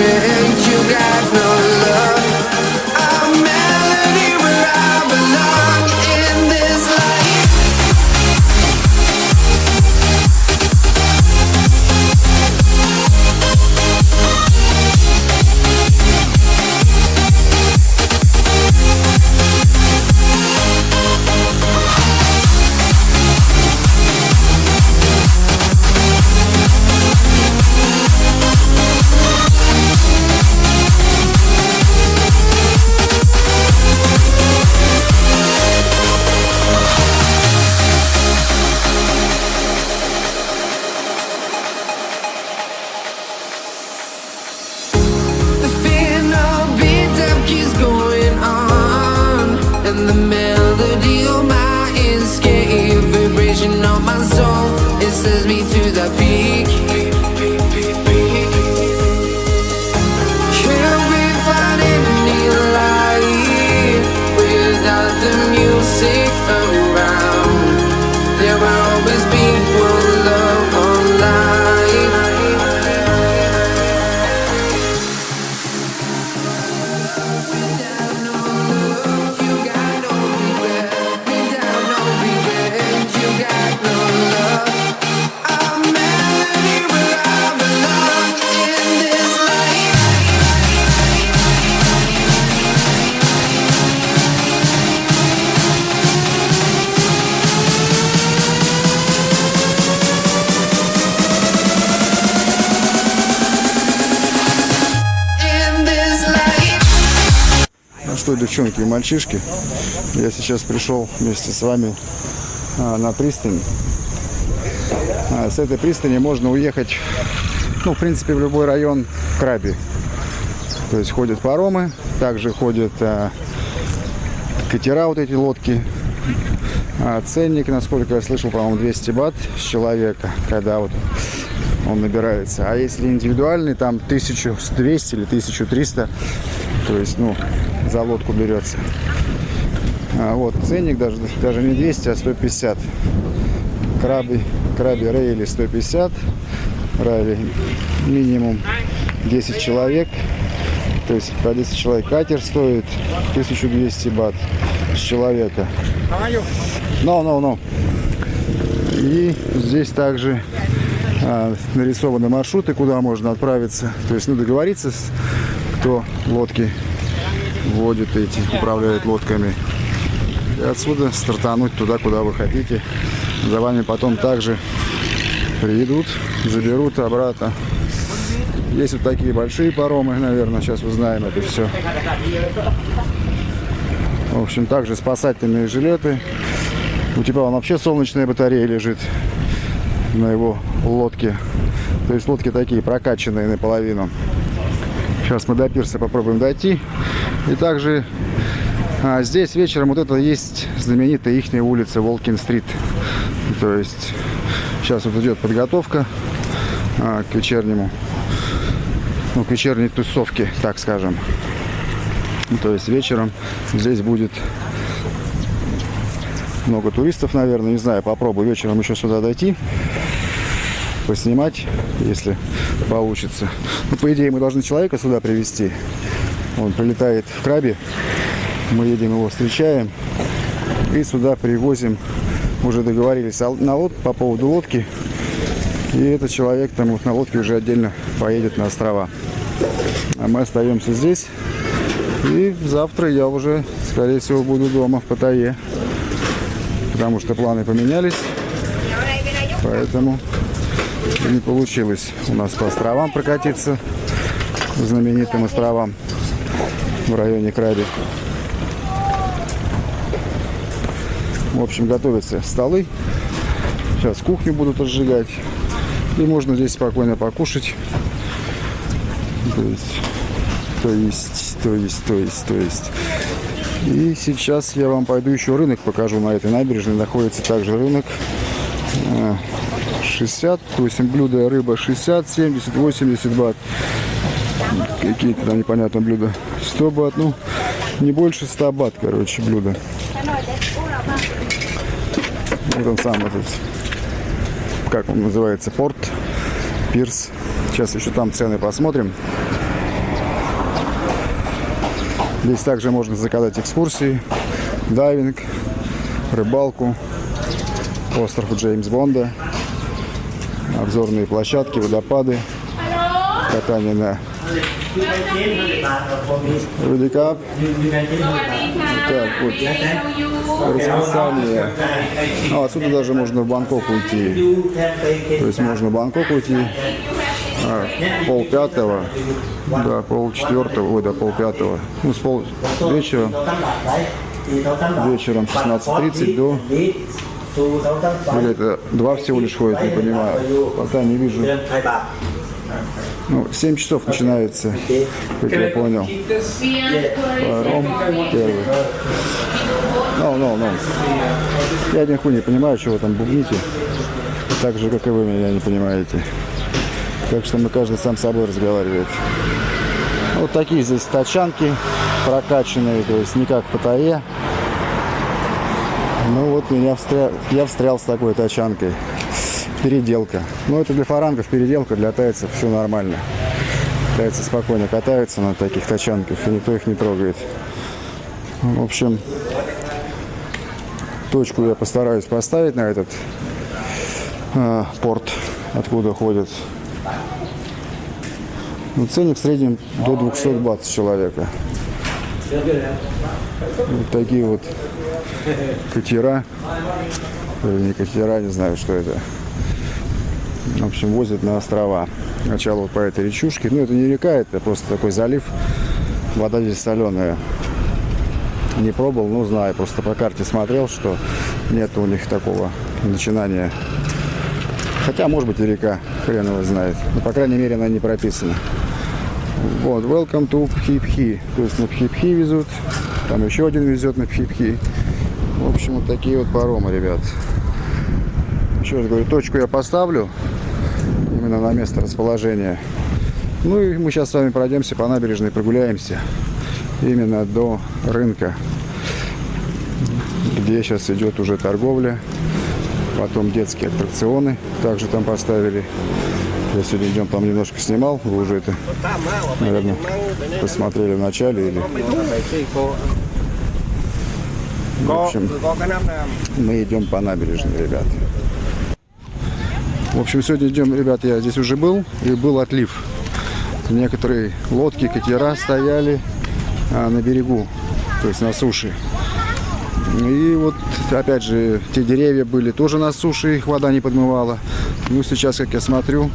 regret. You got девчонки и мальчишки, я сейчас пришел вместе с вами а, на пристань. А, с этой пристани можно уехать, ну, в принципе, в любой район Краби. То есть ходят паромы, также ходят а, катера, вот эти лодки. А, ценник, насколько я слышал, по-моему, 200 бат с человека, когда вот он набирается. А если индивидуальный, там 1200 или 1300, то есть, ну, за лодку берется. А, вот, ценник даже, даже не 200, а 150. Краби, краби рейли 150, райли минимум 10 человек. То есть по 10 человек катер стоит 1200 бат с человека. No, no, no. И здесь также а, нарисованы маршруты, куда можно отправиться. То есть, ну, договориться, кто лодки водит эти, управляет лодками. И отсюда стартануть туда, куда вы хотите. За вами потом также приедут, заберут обратно. Есть вот такие большие паромы, наверное, сейчас узнаем это все. В общем, также спасательные жилеты. У тебя он вообще солнечная батарея лежит на его лодке. То есть лодки такие прокачанные наполовину. Сейчас мы до пирса попробуем дойти. И также а, здесь вечером вот это есть знаменитая их улица Волкин-стрит. То есть сейчас вот идет подготовка а, к вечернему, ну, к вечерней тусовке, так скажем. Ну, То есть вечером здесь будет много туристов, наверное, не знаю, попробую вечером еще сюда дойти, поснимать, если получится. Ну, по идее, мы должны человека сюда привезти. Он прилетает в Крабе, мы едем его встречаем и сюда привозим, уже договорились на лод, по поводу лодки, и этот человек там вот на лодке уже отдельно поедет на острова. А мы остаемся здесь. И завтра я уже, скорее всего, буду дома в Паттайе. Потому что планы поменялись. Поэтому не получилось у нас по островам прокатиться. Знаменитым островам в районе Краби. В общем, готовятся столы. Сейчас кухню будут разжигать. И можно здесь спокойно покушать. То есть, то есть, то есть, то есть, то есть. И сейчас я вам пойду еще рынок покажу. На этой набережной находится также рынок. А, 60, то есть блюдо рыба 60, 70, 80 бат. Какие-то там непонятные блюда. 100 бат, ну, не больше 100 бат, короче, блюдо. Вот он сам этот, как он называется, порт, пирс. Сейчас еще там цены посмотрим. Здесь также можно заказать экскурсии, дайвинг, рыбалку, остров Джеймс Бонда, обзорные площадки, водопады, катание на Рудикап. Так, вот расписание. А, отсюда даже можно в Бангкок уйти. То есть можно в Бангкок уйти а, пол пятого, да, пол четвертого, ой, да, пол пятого, ну, с пол вечера, вечером 16.30 до, или это два всего лишь ходит, не понимаю, пока не вижу. Ну, 7 часов начинается, как я понял. Паром первый. Ну, ну, ну. Я хуй не понимаю, чего там бубните. Так же, как и вы меня не понимаете. Так что мы каждый сам с собой разговаривает. Вот такие здесь тачанки прокачанные, то есть не как в Паттайе. Ну вот меня встрял, я встрял с такой тачанкой. Переделка. Ну это для фарангов переделка, для тайцев все нормально. Тайцы спокойно катаются на таких тачанках, и никто их не трогает. В общем, точку я постараюсь поставить на этот э, порт, откуда ходят. Ну, ценник в среднем до 200 бат человека. Вот такие вот катера. Или не катера, не знаю, что это. Общем, возят на острова. Сначала вот по этой речушке. Ну, это не река, это просто такой залив. Вода здесь соленая. Не пробовал, но знаю. Просто по карте смотрел, что нет у них такого начинания. Хотя, может быть, и река. Хрен его знает. Но, по крайней мере, она не прописана. Вот, welcome to Пхипхи. То есть на Пхипхи везут. Там еще один везет на Пхипхи. В общем, вот такие вот паромы, ребят. Еще раз говорю, точку я поставлю именно на место расположения. Ну и мы сейчас с вами пройдемся по набережной, прогуляемся именно до рынка, где сейчас идет уже торговля. Потом детские аттракционы также там поставили. Я сегодня идем там немножко снимал, вы уже это, наверное, посмотрели в начале или... В общем, мы идем по набережной, ребят. В общем, сегодня идем, ребят, я здесь уже был, и был отлив. Некоторые лодки, катера стояли а, на берегу, то есть на суше. И вот, опять же, те деревья были тоже на суше, их вода не подмывала. Ну, сейчас, как я смотрю,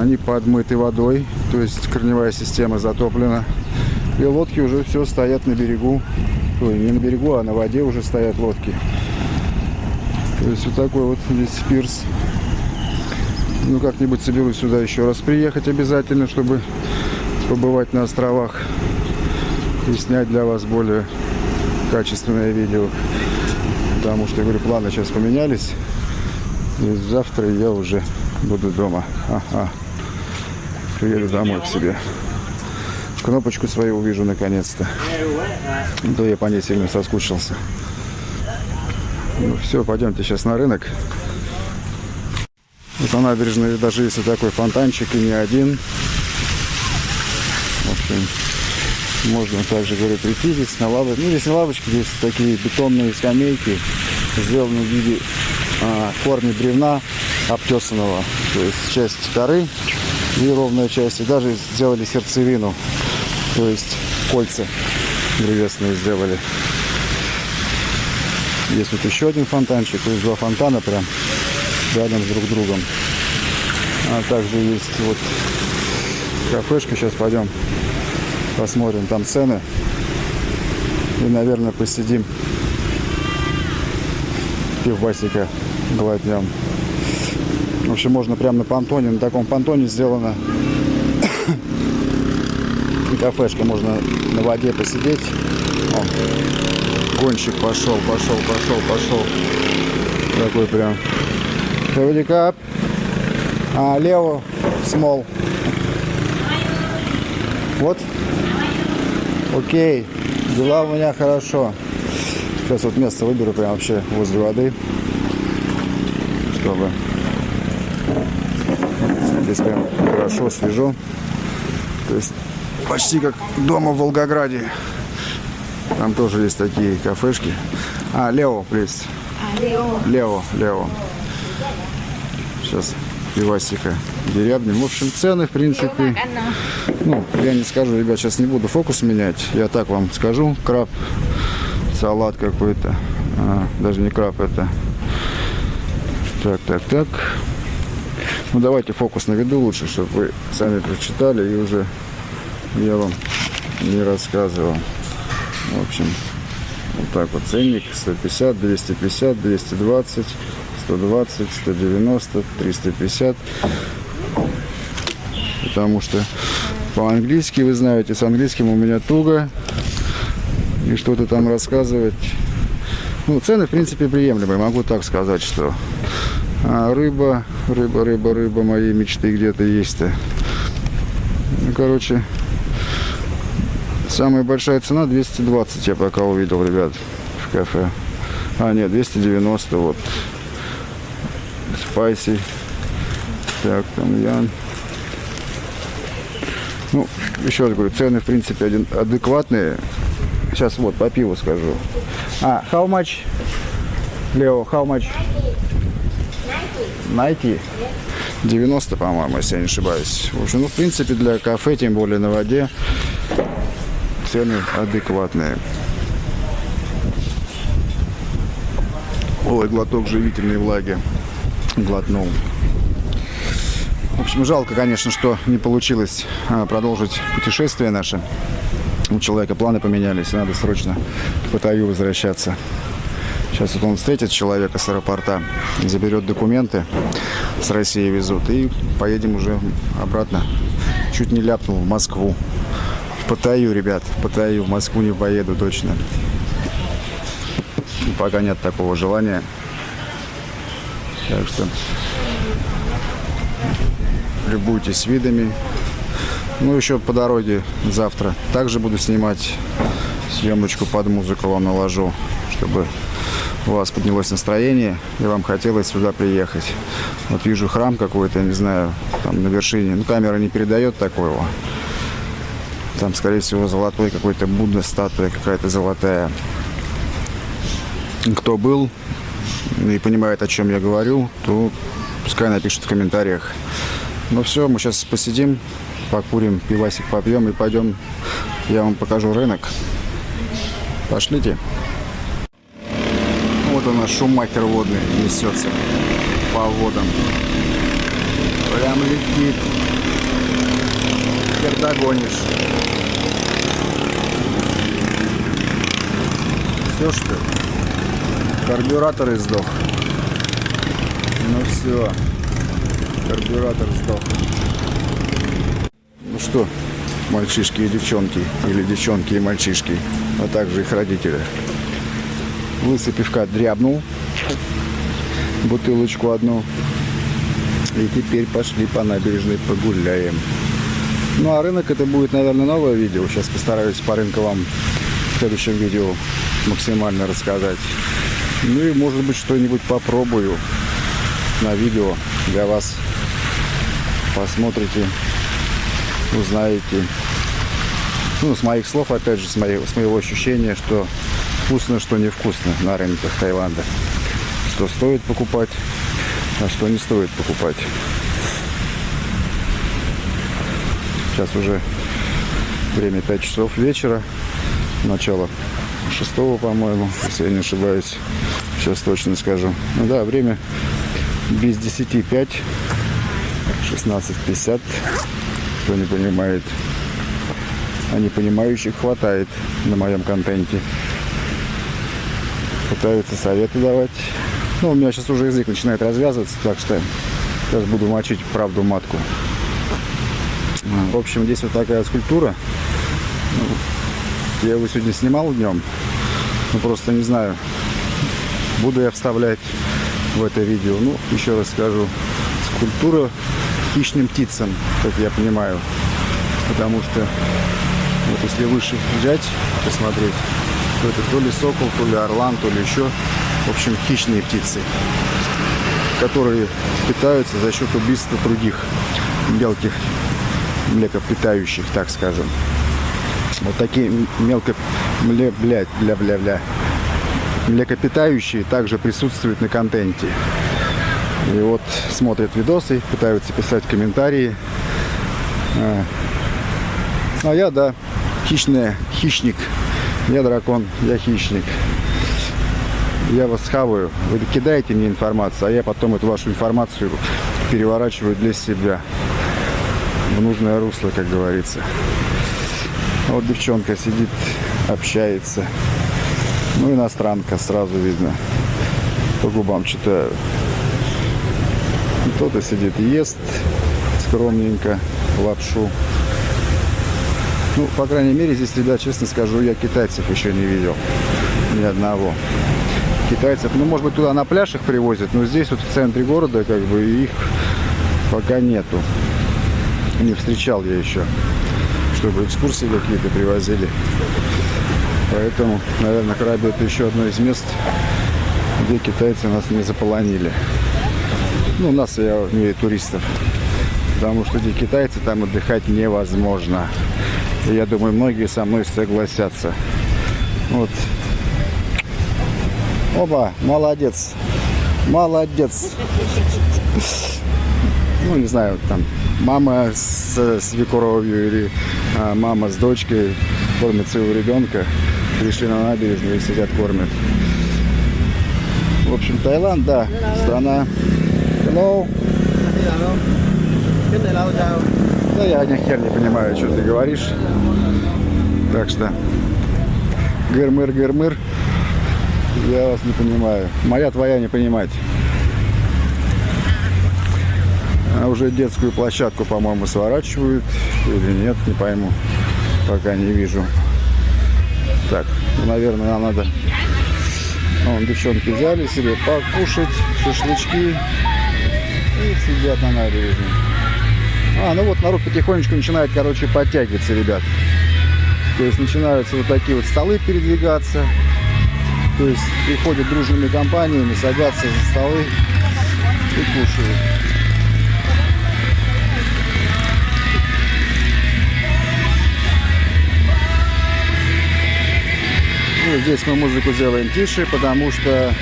они подмыты водой, то есть корневая система затоплена. И лодки уже все стоят на берегу. Ой, не на берегу, а на воде уже стоят лодки. То есть вот такой вот здесь пирс. Ну, как-нибудь соберусь сюда еще раз приехать обязательно, чтобы побывать на островах и снять для вас более качественное видео. Потому что, я говорю, планы сейчас поменялись. И завтра я уже буду дома. Ага. Приеду домой к себе. Кнопочку свою увижу наконец-то. Да я по ней сильно соскучился. Ну все, пойдемте сейчас на рынок. Вот на набережной даже вот такой фонтанчик и не один. В общем, можно также, говорю, прийти здесь на лавочке. Ну, здесь на лавочке, здесь такие бетонные скамейки, сделаны в виде а, корня бревна обтесанного. То есть часть коры и ровная часть. И даже сделали сердцевину. То есть кольца древесные сделали. Есть вот еще один фонтанчик. То есть два фонтана прям рядом с друг другом. А также есть вот кафешка. Сейчас пойдем посмотрим там цены. И, наверное, посидим пивасика глотнем. В общем, можно прямо на понтоне, на таком понтоне сделано кафешка, можно на воде посидеть. О, гонщик пошел, пошел, пошел, пошел. Такой прям. Howdy up. А, лево, small. Вот. Окей. Дела у меня хорошо. Сейчас вот место выберу прям вообще возле воды. Чтобы здесь прям хорошо, свежо. То есть почти как дома в Волгограде. Там тоже есть такие кафешки. А, Лео, плиз. Лео. Лео, Лео. Сейчас пивасика дерябнем. В общем, цены, в принципе, ну, я не скажу, ребят, сейчас не буду фокус менять. Я так вам скажу. Краб, салат какой-то. А, даже не краб, это... Так, так, так. Ну, давайте фокус наведу лучше, чтобы вы сами прочитали и уже я вам не рассказывал. В общем, вот так вот ценник 150, 250, 220, 120, 190, 350. Потому что по-английски, вы знаете, с английским у меня туго. И что-то там рассказывать. Ну, цены, в принципе, приемлемые. Могу так сказать, что а, рыба, рыба, рыба, рыба моей мечты где-то есть-то. Ну, короче, Самая большая цена 220 я пока увидел, ребят, в кафе. А, нет, 290 вот. Спайси. Так, там ян. Ну, еще раз говорю, цены, в принципе, один, адекватные. Сейчас вот по пиву скажу. А, how much? Лео, how much? 90. 90, по-моему, если я не ошибаюсь. В общем, ну, в принципе, для кафе, тем более на воде, цены адекватные. Ой, глоток живительной влаги. Глотнул. В общем, жалко, конечно, что не получилось а, продолжить путешествие наше. У человека планы поменялись, надо срочно в Паттайю возвращаться. Сейчас вот он встретит человека с аэропорта, заберет документы, с России везут, и поедем уже обратно. Чуть не ляпнул в Москву. В Паттайю, ребят, в Паттайю, в Москву не поеду точно. Пока нет такого желания. Так что любуйтесь видами. Ну, еще по дороге завтра также буду снимать съемочку под музыку вам наложу, чтобы у вас поднялось настроение и вам хотелось сюда приехать. Вот вижу храм какой-то, не знаю, там на вершине. Ну, камера не передает такого. Там, скорее всего, золотой какой-то Будда, статуя какая-то золотая. Кто был и понимает, о чем я говорю, то пускай напишет в комментариях. Ну все, мы сейчас посидим, покурим, пивасик попьем и пойдем, я вам покажу рынок. Пошлите. Вот у нас шумахер водный несется по водам. Прям летит. Хер догонишь. Все что ли? Карбюратор издох. Ну все. Карбюратор сдох. Ну что, мальчишки и девчонки, или девчонки и мальчишки, а также их родители. Лысый пивка дрябнул бутылочку одну. И теперь пошли по набережной погуляем. Ну а рынок это будет, наверное, новое видео. Сейчас постараюсь по рынку вам в следующем видео максимально рассказать. Ну и может быть что-нибудь попробую на видео для вас. Посмотрите, узнаете. Ну, с моих слов, опять же, с моего, с моего ощущения, что вкусно, что невкусно на рынках Таиланда. Что стоит покупать, а что не стоит покупать. Сейчас уже время 5 часов вечера, начало 6, по-моему, если я не ошибаюсь. Сейчас точно скажу. Ну да, время без 10 5, 16.50. Кто не понимает, а не понимающих хватает на моем контенте. Пытаются советы давать. Ну, у меня сейчас уже язык начинает развязываться, так что сейчас буду мочить правду матку. В общем, здесь вот такая скульптура. Я его сегодня снимал днем. Ну, просто не знаю, буду я вставлять в это видео. Ну, еще раз скажу, скульптура хищным птицам, как я понимаю. Потому что, вот если выше взять, посмотреть, то это то ли сокол, то ли орлан, то ли еще, в общем, хищные птицы, которые питаются за счет убийства других мелких млекопитающих, так скажем. Вот такие мелко... Мле, блядь, бля, бля, бля. Млекопитающие также присутствуют на контенте. И вот смотрят видосы, пытаются писать комментарии. А, а я, да, хищный, хищник. Я дракон, я хищник. Я вас хаваю. Вы кидаете мне информацию, а я потом эту вашу информацию переворачиваю для себя. В нужное русло, как говорится. Вот девчонка сидит, общается. Ну, иностранка, сразу видно. По губам читаю. Кто-то сидит, ест скромненько лапшу. Ну, по крайней мере, здесь, ребят, честно скажу, я китайцев еще не видел. Ни одного. Китайцев, ну, может быть, туда на пляж их привозят, но здесь вот в центре города, как бы, их пока нету. Не встречал я еще, чтобы экскурсии какие-то привозили. Поэтому, наверное, Краби это еще одно из мест, где китайцы нас не заполонили. Ну, нас, я имею туристов. Потому что эти китайцы там отдыхать невозможно. И я думаю, многие со мной согласятся. Вот. Оба, молодец. Молодец. Ну, не знаю, там, мама с свекровью или а, мама с дочкой кормят своего ребенка. Пришли на набережную и сидят, кормят. В общем, Таиланд, да, страна. Hello. Да я ни хер не понимаю, что ты говоришь. Так что, гырмыр, гырмыр, я вас не понимаю. Моя твоя не понимать. А уже детскую площадку, по-моему, сворачивают. Или нет, не пойму. Пока не вижу. Так, ну, наверное, нам надо... Вон, девчонки взяли себе покушать шашлычки и сидят на набережной. А, ну вот народ потихонечку начинает, короче, подтягиваться, ребят. То есть начинаются вот такие вот столы передвигаться. То есть приходят дружными компаниями, садятся за столы и кушают. Ну, здесь мы музыку сделаем тише, потому что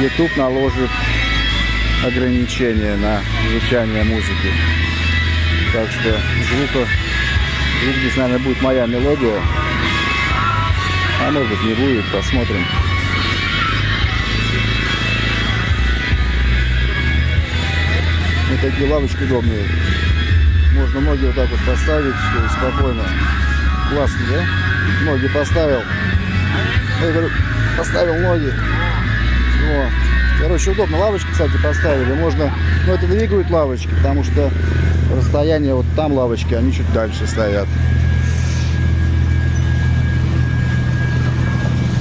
YouTube наложит ограничения на звучание музыки. Так что звука, звук здесь, наверное, будет моя мелодия. А может не будет, посмотрим. Вот такие лавочки удобные. Можно ноги вот так вот поставить, спокойно. Классно, да? Ноги поставил. Я говорю, поставил ноги. О. Короче, удобно. Лавочки, кстати, поставили. Можно, но это двигают лавочки, потому что расстояние вот там лавочки, они чуть дальше стоят.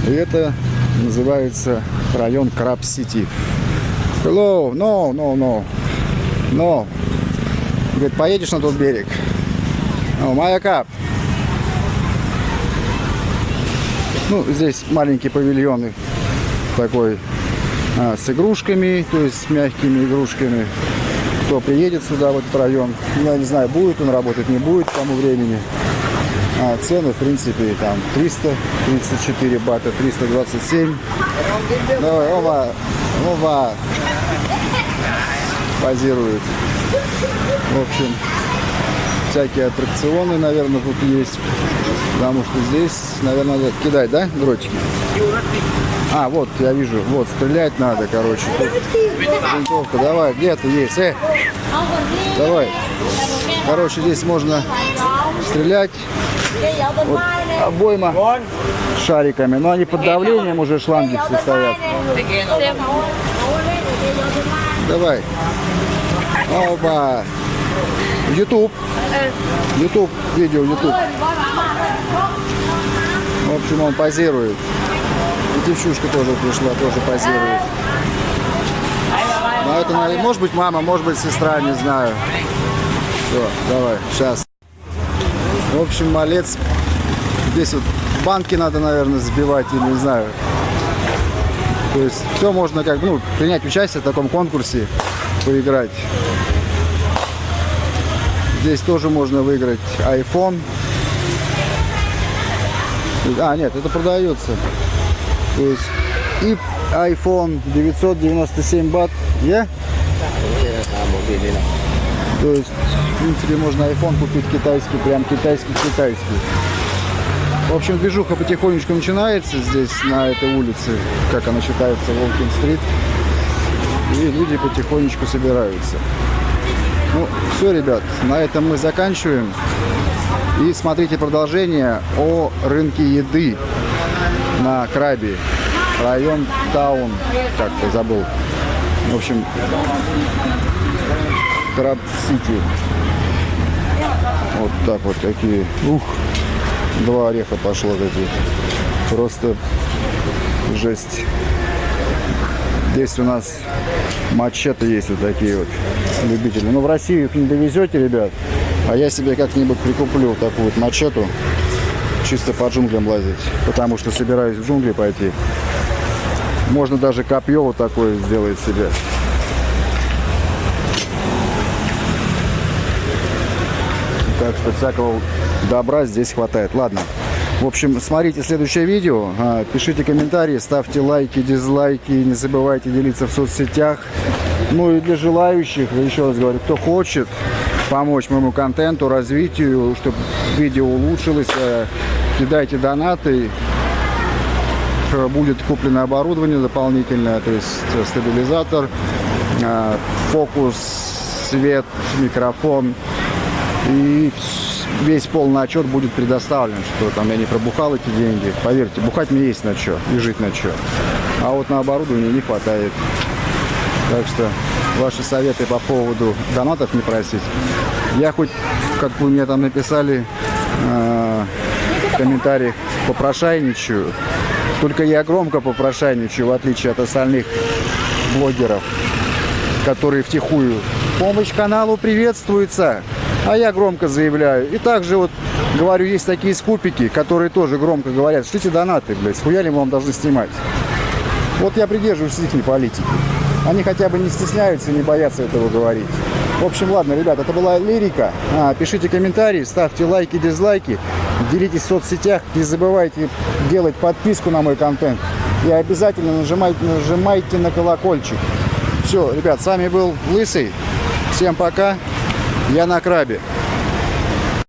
И это называется район Краб-Сити. Hello, no, no, no, no. Говорит, поедешь на тот берег? Oh, my cup. Ну, здесь маленькие павильоны такой а, с игрушками, то есть с мягкими игрушками. Кто приедет сюда, в этот район, я не знаю, будет он работать, не будет к тому времени. А цены, в принципе, там 334 бата, 327. Давай, оба, оба. Позирует. В общем, всякие аттракционы, наверное, тут есть. Потому что здесь, наверное, надо кидать, да, дротики? А, вот, я вижу, вот, стрелять надо, короче. Винтовка, давай, где ты есть? Э, давай. Короче, здесь можно стрелять. Вот, обойма шариками, но они под давлением уже шланги все стоят. Давай. Оба. YouTube. YouTube, видео YouTube. В общем, он позирует. И девчушка тоже пришла, тоже позирует. Но это, наверное, может быть мама, может быть сестра, не знаю. Все, давай, сейчас. В общем, малец. Здесь вот банки надо, наверное, сбивать, или не знаю. То есть все можно как ну, принять участие в таком конкурсе, поиграть. Здесь тоже можно выиграть iPhone. А, нет, это продается. То есть и iPhone 997 бат. Я? То есть, в принципе, можно iPhone купить китайский, прям китайский-китайский. В общем, движуха потихонечку начинается здесь, на этой улице, как она считается, Волкин-стрит. И люди потихонечку собираются. Ну, все, ребят, на этом мы заканчиваем. И смотрите продолжение о рынке еды на Крабе. Район Таун, как-то забыл. В общем, Краб Сити. Вот так вот такие. Ух, два ореха пошло такие. Просто жесть. Здесь у нас мачете есть вот такие вот любители. Ну, в Россию их не довезете, ребят. А я себе как-нибудь прикуплю такую вот мачету. Чисто по джунглям лазить. Потому что собираюсь в джунгли пойти. Можно даже копье вот такое сделать себе. Так что всякого добра здесь хватает. Ладно. В общем, смотрите следующее видео, а, пишите комментарии, ставьте лайки, дизлайки, не забывайте делиться в соцсетях. Ну и для желающих, еще раз говорю, кто хочет помочь моему контенту, развитию, чтобы видео улучшилось, э, кидайте донаты, Э, будет куплено оборудование дополнительное, то есть э, стабилизатор, фокус, свет, микрофон. И весь полный отчет будет предоставлен, что там я не пробухал эти деньги. Поверьте, бухать мне есть на что и жить на что. А вот на оборудование не хватает. Так что ваши советы по поводу донатов не просить. Я хоть, как вы мне там написали э, в комментариях, попрошайничаю. Только я громко попрошайничаю, в отличие от остальных блогеров, которые втихую. Помощь каналу приветствуется, а я громко заявляю. И также вот говорю, есть такие скупики, которые тоже громко говорят, шлите донаты, блядь, схуя ли мы вам должны снимать. Вот я придерживаюсь их политики. Они хотя бы не стесняются, не боятся этого говорить. В общем, ладно, ребят, это была лирика. А, пишите комментарии, ставьте лайки, дизлайки, делитесь в соцсетях. Не забывайте делать подписку на мой контент. И обязательно нажимайте, нажимайте на колокольчик. Все, ребят, с вами был Лысый. Всем пока. Я на крабе.